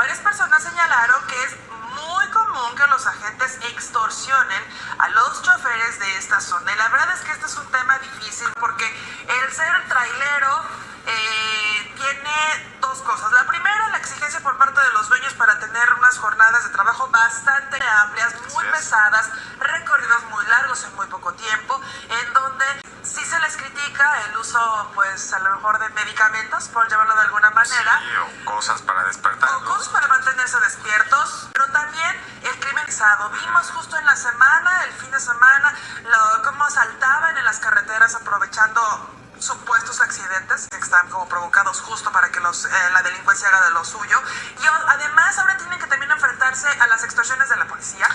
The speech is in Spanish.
Varias personas señalaron que es muy común que los agentes extorsionen a los choferes de esta zona. Y la verdad es que este es un tema difícil porque el ser trailero eh, tiene dos cosas. La primera, la exigencia por parte de los dueños para tener unas jornadas de trabajo bastante amplias, muy pesadas, recorridos muy largos en muy poco tiempo, en donde sí se les critica el uso, pues a lo mejor de medicamentos, por llamarlo de alguna manera. Sí, o cosas para despertar. Vimos justo en la semana, el fin de semana, lo, cómo saltaban en las carreteras aprovechando supuestos accidentes que están como provocados justo para que los, eh, la delincuencia haga de lo suyo. Y además ahora tienen que también enfrentarse a las extorsiones de la policía.